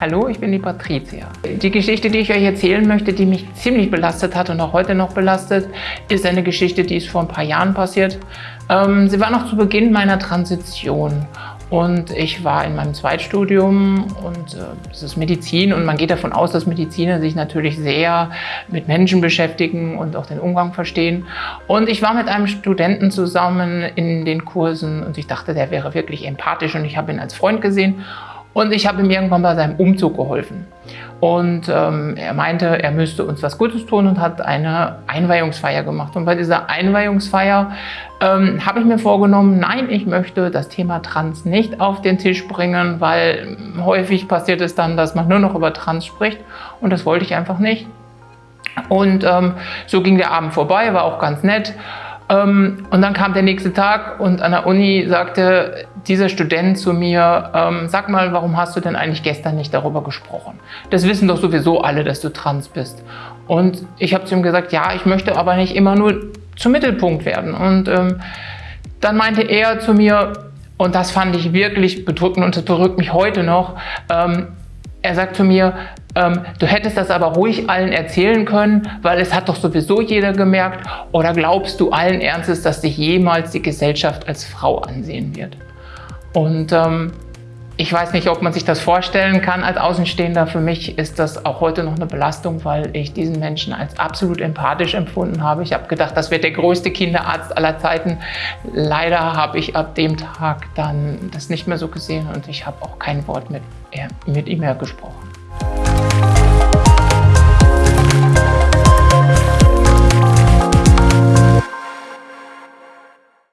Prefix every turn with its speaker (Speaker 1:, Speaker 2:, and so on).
Speaker 1: Hallo, ich bin die Patricia. Die Geschichte, die ich euch erzählen möchte, die mich ziemlich belastet hat und auch heute noch belastet, ist eine Geschichte, die ist vor ein paar Jahren passiert. Ähm, sie war noch zu Beginn meiner Transition und ich war in meinem Zweitstudium und äh, es ist Medizin und man geht davon aus, dass Mediziner sich natürlich sehr mit Menschen beschäftigen und auch den Umgang verstehen. Und ich war mit einem Studenten zusammen in den Kursen und ich dachte, der wäre wirklich empathisch und ich habe ihn als Freund gesehen und ich habe ihm irgendwann bei seinem Umzug geholfen. Und ähm, er meinte, er müsste uns was Gutes tun und hat eine Einweihungsfeier gemacht. Und bei dieser Einweihungsfeier ähm, habe ich mir vorgenommen, nein, ich möchte das Thema Trans nicht auf den Tisch bringen, weil häufig passiert es dann, dass man nur noch über Trans spricht. Und das wollte ich einfach nicht. Und ähm, so ging der Abend vorbei, war auch ganz nett. Ähm, und dann kam der nächste Tag und an der Uni sagte dieser Student zu mir, ähm, sag mal, warum hast du denn eigentlich gestern nicht darüber gesprochen? Das wissen doch sowieso alle, dass du trans bist. Und ich habe zu ihm gesagt, ja, ich möchte aber nicht immer nur zum Mittelpunkt werden. Und ähm, dann meinte er zu mir, und das fand ich wirklich bedrückend und das berückt mich heute noch, ähm, er sagt zu mir, ähm, du hättest das aber ruhig allen erzählen können, weil es hat doch sowieso jeder gemerkt. Oder glaubst du allen Ernstes, dass dich jemals die Gesellschaft als Frau ansehen wird? Und ähm, ich weiß nicht, ob man sich das vorstellen kann als Außenstehender. Für mich ist das auch heute noch eine Belastung, weil ich diesen Menschen als absolut empathisch empfunden habe. Ich habe gedacht, das wird der größte Kinderarzt aller Zeiten. Leider habe ich ab dem Tag dann das nicht mehr so gesehen und ich habe auch kein Wort mit, mit ihm mehr gesprochen. Bye.